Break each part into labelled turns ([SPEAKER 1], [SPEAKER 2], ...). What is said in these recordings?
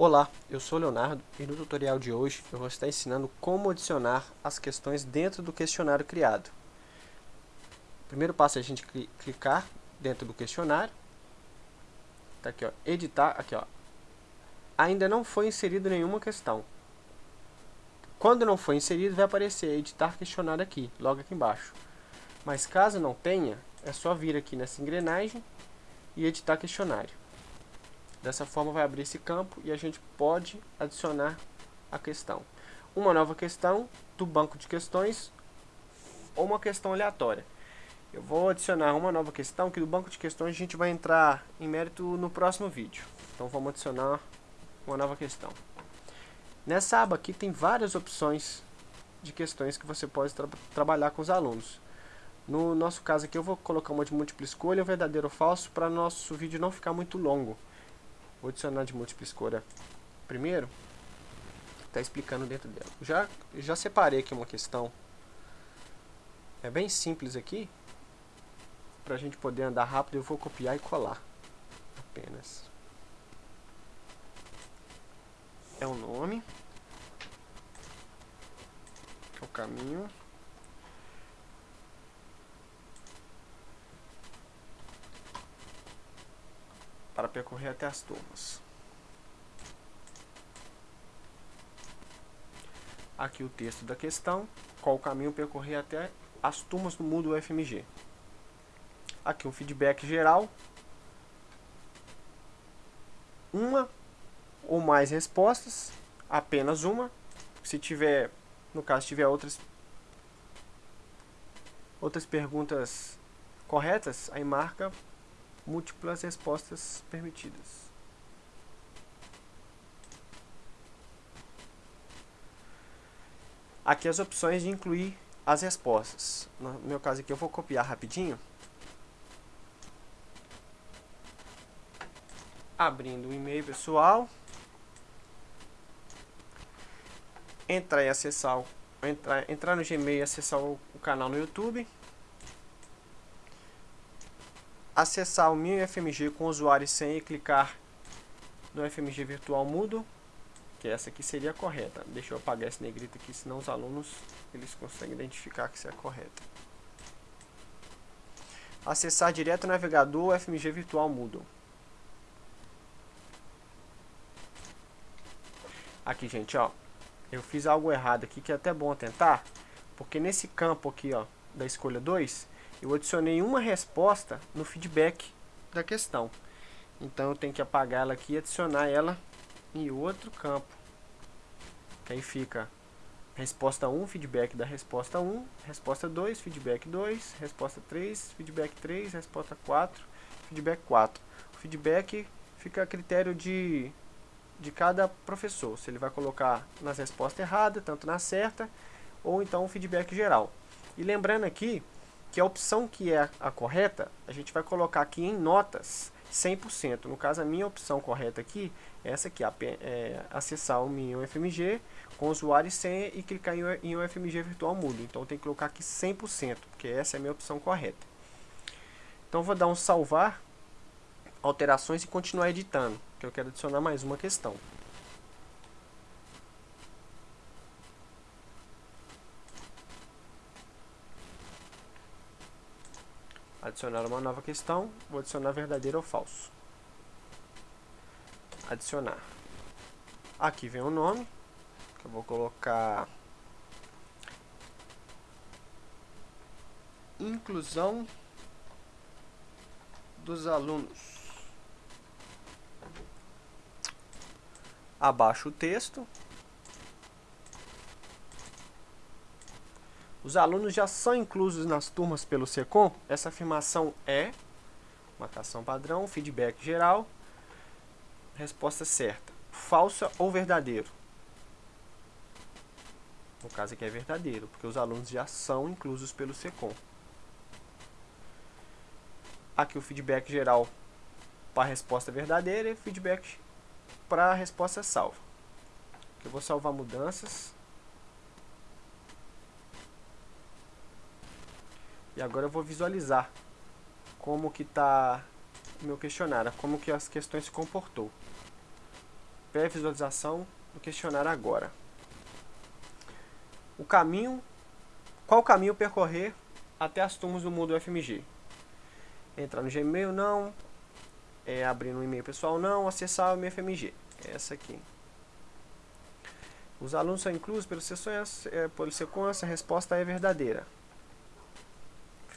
[SPEAKER 1] Olá, eu sou Leonardo e no tutorial de hoje eu vou estar ensinando como adicionar as questões dentro do questionário criado. O primeiro passo é a gente clicar dentro do questionário. Tá aqui, ó, editar, aqui, ó. Ainda não foi inserido nenhuma questão. Quando não foi inserido, vai aparecer editar questionário aqui, logo aqui embaixo. Mas caso não tenha, é só vir aqui nessa engrenagem e editar questionário. Dessa forma vai abrir esse campo e a gente pode adicionar a questão. Uma nova questão do banco de questões ou uma questão aleatória. Eu vou adicionar uma nova questão que do banco de questões a gente vai entrar em mérito no próximo vídeo. Então vamos adicionar uma nova questão. Nessa aba aqui tem várias opções de questões que você pode tra trabalhar com os alunos. No nosso caso aqui eu vou colocar uma de múltipla escolha, verdadeiro ou falso, para nosso vídeo não ficar muito longo. Vou adicionar de múltipla escolha primeiro. Está explicando dentro dela. Já, já separei aqui uma questão. É bem simples aqui. Para a gente poder andar rápido, eu vou copiar e colar. Apenas. É o nome. É o caminho. Para percorrer até as turmas. Aqui o texto da questão, qual o caminho percorrer até as turmas do Moodle UFMG. Aqui um feedback geral. Uma ou mais respostas, apenas uma. Se tiver, no caso, tiver outras outras perguntas corretas, aí marca múltiplas respostas permitidas. Aqui as opções de incluir as respostas. No meu caso aqui eu vou copiar rapidinho. Abrindo o e-mail pessoal. Entrar e acessar, entrar, entrar no Gmail e acessar o, o canal no YouTube acessar o meu FMG com usuário e senha e clicar no FMG virtual mudo, que essa aqui seria a correta. Deixa eu apagar esse negrito aqui, senão os alunos eles conseguem identificar que isso é correta. Acessar direto o navegador FMG virtual mudo. Aqui, gente, ó. Eu fiz algo errado aqui que é até bom tentar, porque nesse campo aqui, ó, da escolha 2, eu adicionei uma resposta no feedback da questão. Então eu tenho que apagar ela aqui e adicionar ela em outro campo. Que aí fica resposta 1, feedback da resposta 1, resposta 2, feedback 2, resposta 3, feedback 3, resposta 4, feedback 4. O feedback fica a critério de, de cada professor, se ele vai colocar nas respostas erradas, tanto na certa, ou então o feedback geral. E lembrando aqui que a opção que é a correta, a gente vai colocar aqui em notas 100%. No caso, a minha opção correta aqui é essa aqui, é, acessar o meu FMG com usuário e senha e clicar em um FMG virtual mudo. Então, tem que colocar aqui 100%, porque essa é a minha opção correta. Então, vou dar um salvar, alterações e continuar editando, que eu quero adicionar mais uma questão. Adicionar uma nova questão. Vou adicionar verdadeiro ou falso. Adicionar. Aqui vem o nome. Que eu vou colocar... Inclusão dos alunos. Abaixo o texto. Os alunos já são inclusos nas turmas pelo SECOM? Essa afirmação é marcação padrão, feedback geral, resposta certa. Falsa ou verdadeiro? No caso aqui é verdadeiro, porque os alunos já são inclusos pelo SECOM. Aqui o feedback geral para a resposta verdadeira e feedback para a resposta salva. Eu vou salvar mudanças. E agora eu vou visualizar como que está o meu questionário, como que as questões se comportou. pré-visualização do questionário agora. O caminho, qual caminho percorrer até as turmas do Moodle FMG? Entrar no Gmail, não. É, abrir no e-mail pessoal, não. Acessar o MFMG. Essa aqui. Os alunos são inclusos pelo sessões, é, sequência, a resposta é verdadeira.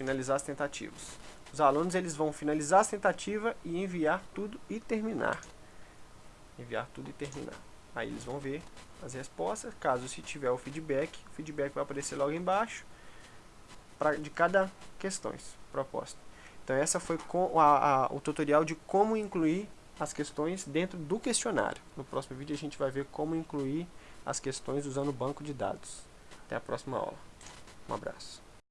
[SPEAKER 1] Finalizar as tentativas. Os alunos eles vão finalizar as tentativas e enviar tudo e terminar. Enviar tudo e terminar. Aí eles vão ver as respostas. Caso se tiver o feedback, o feedback vai aparecer logo embaixo pra, de cada questões proposta. Então essa foi com a, a, o tutorial de como incluir as questões dentro do questionário. No próximo vídeo a gente vai ver como incluir as questões usando o banco de dados. Até a próxima aula. Um abraço.